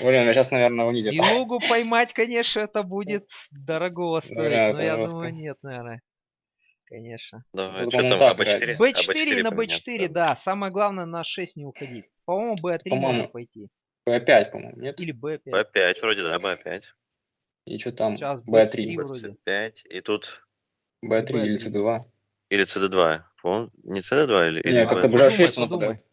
Блин, я сейчас, наверное, унизит. Белугу поймать, конечно, это будет дорого стоить, Бля, но это я жестко. думаю, нет, наверное. Конечно. Давай, Тут, что там, так АБ4? B4 на поменяться, B4, да. Самое главное на 6 не уходить. По-моему, B3 можно По-моему. пойти. Б5, по-моему, нет? Или B5. Б5 вроде, да, Б5. И что там? Сейчас Б3. вроде. 25. И тут Б3 или Б3. С2. или CD2. По-моему, не CD2 или, или Не, как-то B3? б6 Подумай, нападает.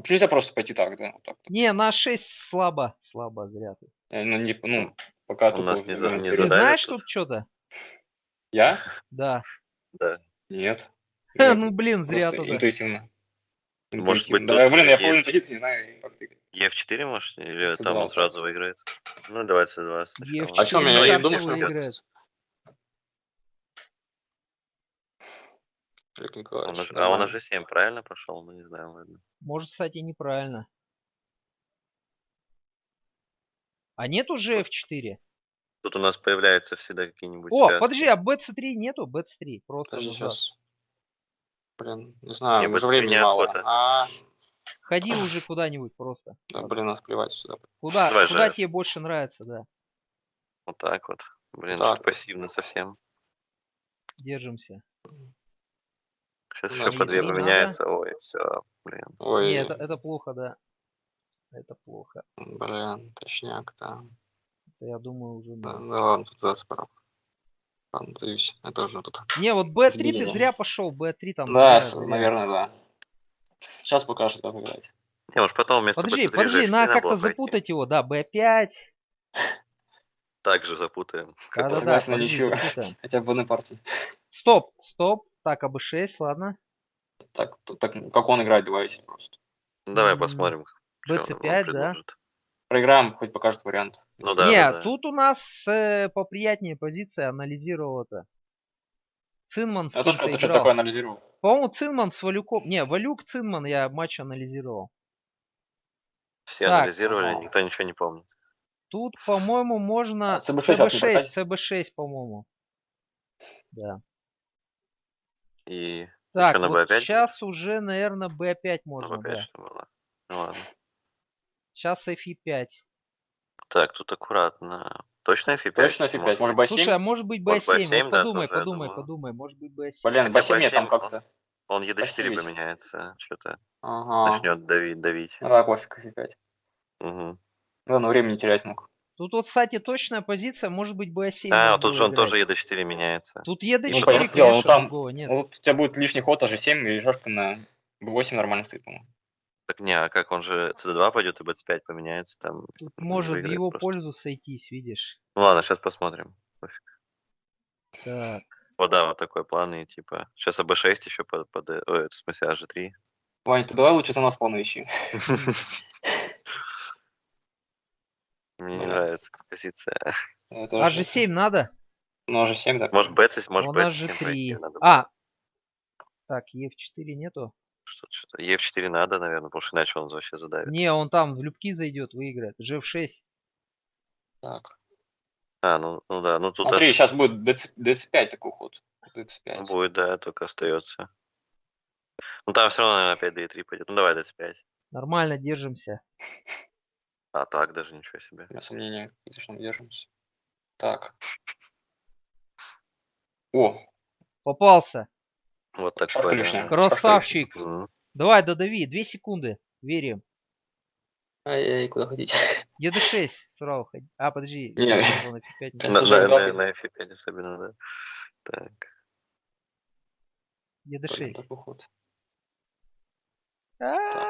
Почему нельзя просто пойти так, да? Вот так. Не, на 6 слабо. Слабо, зря ты. Э, Ну, не, ну, пока У нас не за- не Ты вперед. задали знаешь тут? что-то? Я? Да. Да. Нет. Ну, блин, зря тогда. интуитивно. Может быть, Да, тут блин, я половину позиции не знаю, как ты. Е4, может? Или C2 там он сразу выиграет? Ну, давай C2 сначала. Е4 А мне- на я думаю, что Олег Он Николаевич, уже- а он уже 7 правильно пошел? Ну, не знаю, ладно. Может, кстати, неправильно. А нет уже Просто- F4? Тут у нас появляются всегда какие-нибудь О, связки. подожди, а BC3 нету? BC3. Просто Подожди, сейчас. Блин, не знаю, Не, уже времени мало. охота. А, Ходи уже куда-нибудь просто. да, блин, нас плевать сюда. Куда, Давай, куда тебе больше нравится, да. Вот так вот. Блин, Так пассивно совсем. Держимся. Сейчас Да, еще по две не надо. поменяется. Ой, все, блин. Ой, Не, это, это плохо, да. Это плохо. блин, точняк, да. Это, я думаю, уже Да, да. да ладно, тут за. Ладно, сдаюсь. Это уже тут. Не, вот B3 ты Изменения. зря пошел, B3 там. Да, зря. наверное, да. Сейчас покажет, как играть. Не, может потом вместо Подожди, BC3 подожди, G4 надо как-то запутать его, да, B5. Так же запутаем. Как Да-да-да, согласен на подожди, ничью. запутаем. Хотя бы в одной партии. Стоп, стоп. Так, АБ6, ладно. Так, так, как он играет, давайте просто. Ну, Давай посмотрим, что он BC5, да? Проиграем, хоть покажет вариант. Ну да, Не, да, да. тут у нас э, поприятнее позиция анализировал это. Цинман с Я тоже кем-то как-то что-то играл. такое анализировал. По-моему, Цинман с Валюком. Не, Валюк, Цинман я матч анализировал. Все Так, анализировали, ага. никто ничего не помнит. Тут, по-моему, можно... А CB6 как не CB6, прокатит? CB6, по-моему. Да. И Так, на вот B5 будет? сейчас уже, наверное, B5 ну, можно, опять да. что было. Ну ладно. Сейчас FE5. Так, тут аккуратно. Точно F5? Точно F5, может B7? Слушай, а может быть Вот B7? B7, Вот да, подумай, тоже, подумай, думаю. подумай. Может быть B7. Блин, Хотя B7 нет там B7 как-то. Он ED4 Пассивить. поменяется, что-то Ага. начнет давить, давить. Ну да, пофиг, F5. Мгм. Главное, времени терять мог. Тут вот, кстати, точная позиция, может быть B7. А, вот тут же он играть. тоже ED4 меняется. Тут ED4, Ну, конечно, дело, ну, там- другого нет. Вот у тебя будет лишний ход, аж 7 и решка на B8 нормально стоит, по-моему. Так не, а как он же CD2 пойдет и BC5 поменяется, там Тут может в его просто. пользу сойтись, видишь. Ну ладно, сейчас посмотрим. Пофиг. Так, Вот да, вот такой план, и типа. Сейчас АБ6 еще под, под ой, в смысле AG3. Вань, ты давай лучше за нас планы ищи. Мне не Ну, нравится позиция. Это а же- G7 надо? Ну, аж 7, да. Может BC, может BC7 G3. пройти надо. А, так, E4 нету? Что-то, что-то. Е4 надо, наверное, потому что иначе он вообще задавит. Не, он там в любки зайдет, выиграет. G6. Так. А, ну, ну да, ну тут Смотри, аж- сейчас будет DC, DC5 такой ход. DC5. будет, да, только остается. Ну там все равно, наверное, опять D3 пойдет. Ну давай DC5. Нормально держимся. А так даже ничего себе. У меня сомнения, какие-то, что мы держимся. Так. О, Попался. Вот так Шашка лишняя. Красавчик. Давай, додави. Две секунды. Верим. ай-яй, куда ходить? ED6 сразу ходи. А, подожди. Не. телефон F5 не Да, На, на, на, запись. на F5 особенно, да. Так. Блин, ED6. такой ход. А, А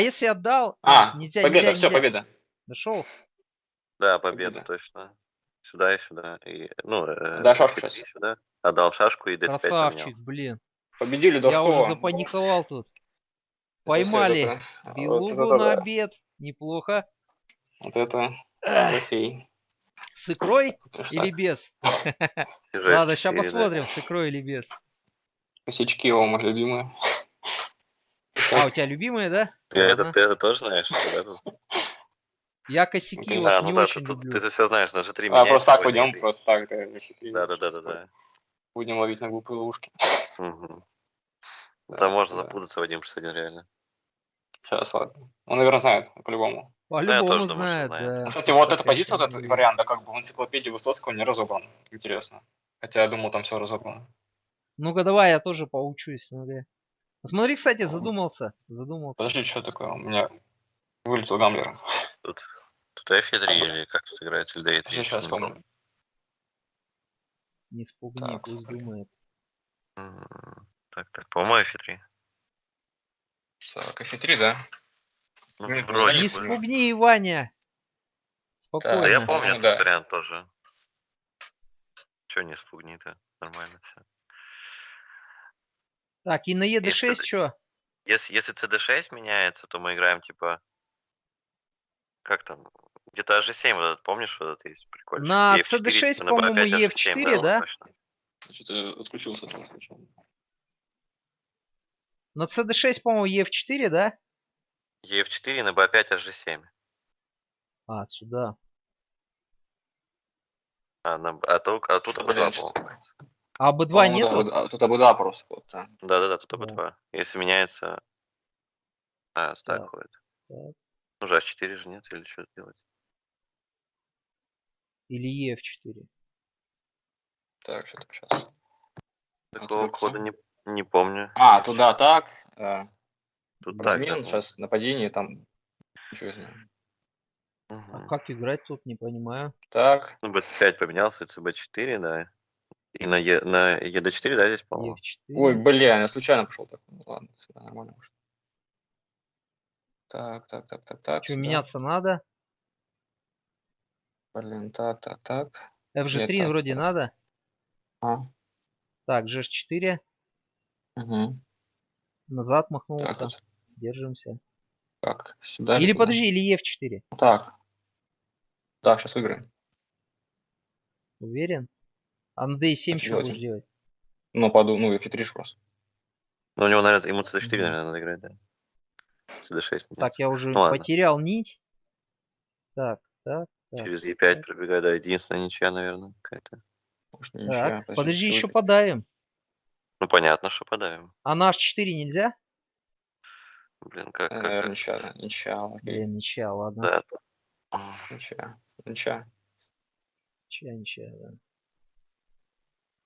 если отдал? А, нельзя, победа, нельзя, все, нельзя. победа. Дошел? Да, победа, Победа. точно. Сюда и сюда. И, ну, э, Да, шашку F3 сейчас. сюда. Отдал шашку и D5 Красавчик, поменялся. блин. Победили Я уже запаниковал тут. Поймали это- вот белугу это на да. обед. Неплохо. Вот это трофей. С икрой Ништяк. или без? Ладно, F4, сейчас да. посмотрим, с икрой или без. Косячки его, мои любимые. А, у тебя любимые, да? Ты это, ты это тоже знаешь? да? Я косяки Ну, вот А, не ну да, очень ты, люблю. ты, все знаешь, на G3 А, просто так пойдем, просто так. Да, Да, да, да, да, да. Будем ловить на глупые ловушки. Мгм. Да, Там можно да. запутаться в 1 плюс 1 реально. Сейчас, ладно. Он, наверное, знает, по-любому. По-любому думаю, что знает, знает. да. Кстати, вот эта позиция, вот этот вариант, да, как бы в энциклопедии Высоцкого не разобран. Интересно. Хотя я думал, там все разобрано. Ну-ка давай, я тоже поучусь. Смотри, Смотри, кстати, задумался. Задумался. Подожди, что такое? У меня вылетел гамблер. Тут, тут F3 или как тут играется, или D3. Сейчас вспомню. Не спугни, Так, пусть смотри. думает. Так, так, по-моему, F3. Так, F3, да? Ну, Не, вроде Не спугни, Ваня. Спокойно. Да я помню Ну, да. этот вариант тоже. Че не спугни-то? Нормально все. Так, и на Если ED6 ты- что? Если, если CD6 меняется, то мы играем типа... Как там? Где-то H7 вот этот, помнишь, вот этот есть прикольный? На CD6, по-моему, E4, да? Что-то отключился там случайно. На CD6, по-моему, EF4, да? EF4 на B5 H7. А, сюда. А, на, а, тут, а тут Блин, АБ2, что- по-моему. А B2 По-моему, нету? да, вот- Тут АБДА просто. Вот, да. Да-да-да, тут Да. АБ2. Если меняется... А, стак Так, ходит. так. Ну же, H4 же нет, или что делать? Или EF4? Так, что-то сейчас. Такого кода не, не помню. А, туда так. э, Тут так, Размен, да, сейчас нападение, там. Ничего изменим. Мгм. А как играть тут, не понимаю. Так, Ну, BC5 поменялся, CB4, да. И на, е, на ED4, да, здесь, по-моему? EF4. Ой, бля, я случайно пошел так. Ну, ладно, всегда нормально может. Так, так, так, так, так. Что, сюда. меняться надо? Блин, так, так, так. FG3 так, вроде так. надо. А, Так, GH4. угу. Назад Так, махнулся. вот, Держимся. так, сюда. Или туда. подожди, или EF4. Так. Так, сейчас выиграем. Уверен? А на D7 А будешь делать? Ну, поду, ну, и фитриш просто. Ну, у него, наверное, ему CD4, Мгм. наверное, надо играть, да. CD6 Так, я уже Ну ладно. потерял нить. Так, так, так. Через E5 пробегаю, да, единственная ничья, наверное, какая-то. Может, не ничья. Так, подожди, еще сегодня- подавим. Ну, понятно, что подавим. А на H4 нельзя? Блин, как, Э, как, Наверное, как. ничья, да, ничья, окей. Блин, ничья, ладно. Да, Ничья, ничья. Ничья, ничья, да.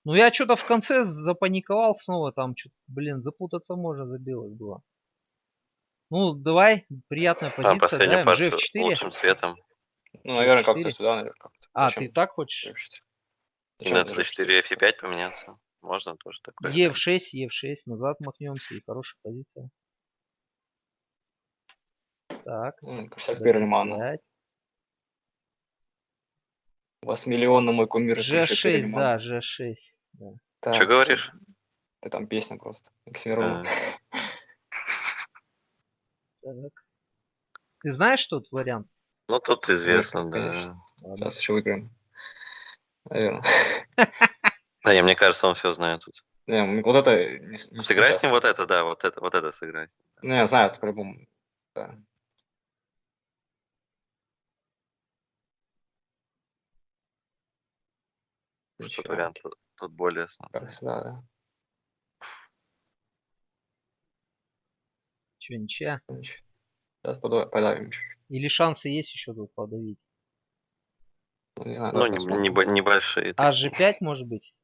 Ну я что-то в конце запаниковал снова, там что-то, блин, запутаться можно, забилось было. Ну, давай, приятная а, позиция, последнюю давим, партию GF4. лучшим цветом. Ну, наверное, как-то сюда, наверное, как-то. А, Зачем? ты так хочешь? Это CD4 F5 поменяться. Можно тоже такое. Е6, Е6, назад махнемся, и хорошая позиция. Так. М, Косяк Перельмана. пять. У вас миллион на мой кумир. и крыша G6, Перельман. да, G6. Так, Что говоришь? Ты там песня просто. Оксимирон. А, Так. Ты знаешь тот вариант? Ну, тут известно, да. Сейчас еще выиграем. Наверное. Да, не, мне кажется, он все знает тут. Не, вот это... не с- не Сыграй с сейчас. ним вот это, да, вот это, вот это сыграй. с ним. Ну, я знаю, это по-любому. Да. Тот Ничья. вариант тут, тут более основной. Да. Че, ничья? Сейчас подавим, подавим чуть-чуть. Или шансы есть еще тут подавить? Ну, не знаю, Ну, не- небо- небольшие. А G5 может быть?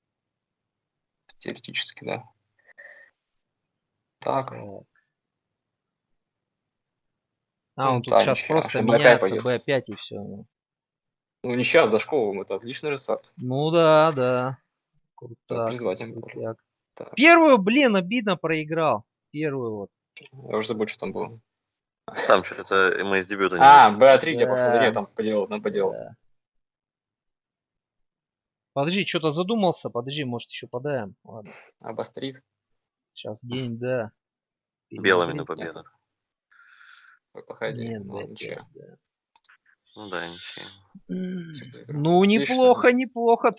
Теоретически, да. Так. Так. Ну, А, он тут да, сейчас ничья. просто Чтобы B5 меняется пойдет. B5 и все. Ну, не сейчас, Дашковым, это отличный рецепт. Ну да, да. Так, Круто. призвать им. крутяк. Так. Первую, блин, обидно проиграл. Первую вот. Я уже забыл, что там было. Там что-то мы из дебюта не А, вышли. B3 я пошел. Да. Нет, там поделал, там поделал. Да. Подожди, что-то задумался. Подожди, может еще подаем. Ладно, Обострит. сейчас день, да. Белыми на победу. Походи. Нет, Ну, да, ничего. да. Ну да, ничего. Ну, Отлично. неплохо, неплохо.